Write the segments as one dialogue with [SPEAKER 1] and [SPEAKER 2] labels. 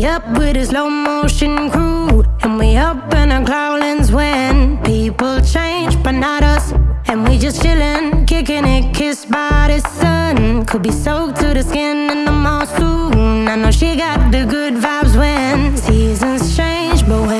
[SPEAKER 1] with a slow motion crew. And we up in our growlings when people change, but not us. And we just chillin', kicking it, kissed by the sun. Could be soaked to the skin in the mall soon. I know she got the good vibes when seasons change, but we're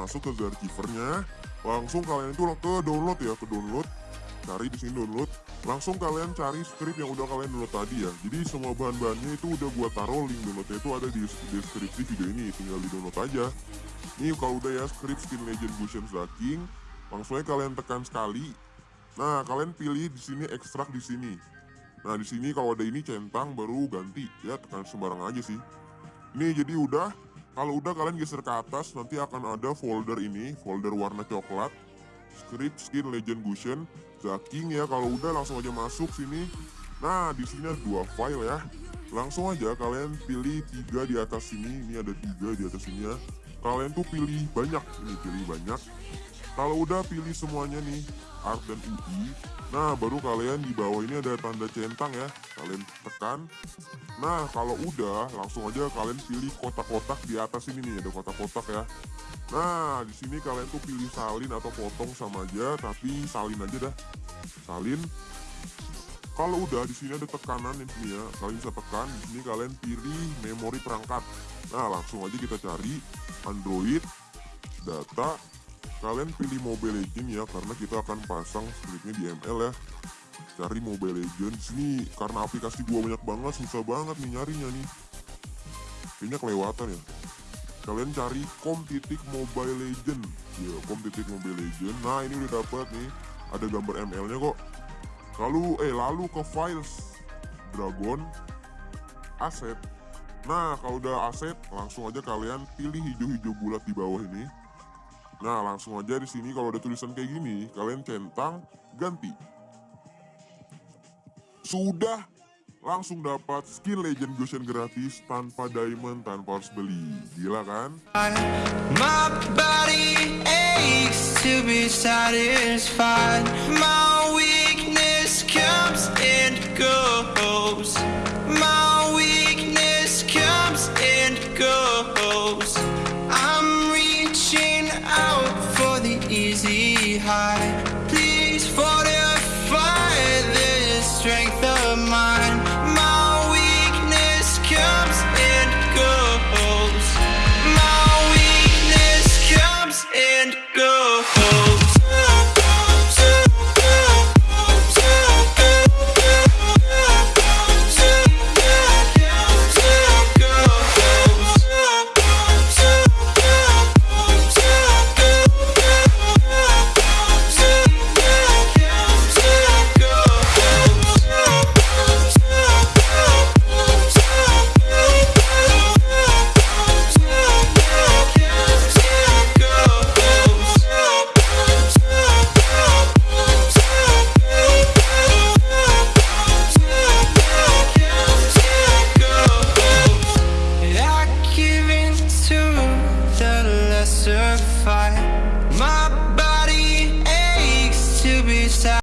[SPEAKER 2] masuk ke Zarkivernya, langsung kalian itu ke download ya, ke download. Cari di sini download. Langsung kalian cari script yang udah kalian download tadi ya. Jadi semua bahan-bahannya itu udah gua taruh link downloadnya itu ada di deskripsi video ini, tinggal di download aja. Ini kalau udah ya script Skin Legend Gusion King, langsung aja kalian tekan sekali. Nah, kalian pilih di sini ekstrak di sini. Nah, di sini kalau ada ini centang baru ganti ya, tekan sembarang aja sih. Ini jadi udah kalau udah kalian geser ke atas nanti akan ada folder ini, folder warna coklat. Script Skin Legend Gusion Zaking ya. Kalau udah langsung aja masuk sini. Nah, di sini ada dua file ya. Langsung aja kalian pilih tiga di atas sini. Ini ada tiga di atas sini ya. Kalian tuh pilih banyak, ini pilih banyak. Kalau udah pilih semuanya nih, art dan UI. Nah, baru kalian di bawah ini ada tanda centang ya. Kalian tekan. Nah, kalau udah, langsung aja kalian pilih kotak-kotak di atas ini nih, ada kotak-kotak ya. Nah, di sini kalian tuh pilih salin atau potong sama aja, tapi salin aja dah. Salin. Kalau udah di sini ada tekanan di sini ya, kalian bisa tekan. Di sini kalian pilih memori perangkat. Nah, langsung aja kita cari Android, data. Kalian pilih Mobile Legend ya, karena kita akan pasang scriptnya di ML ya. Cari Mobile Legend di sini karena aplikasi gua banyak banget, susah banget nih nyarinya nih. Kayaknya kelewatan ya. Kalian cari titik mobile legend ya titik mobile legend nah ini udah dapat nih. Ada gambar ml nya kok. Lalu eh lalu ke files. Dragon aset nah kalau udah aset langsung aja kalian pilih hijau-hijau bulat di bawah ini Nah langsung aja di sini kalau ada tulisan kayak gini, kalian centang, ganti. Sudah langsung dapat skin Legend Goshen gratis tanpa diamond, tanpa harus beli. Gila kan?
[SPEAKER 3] of mine.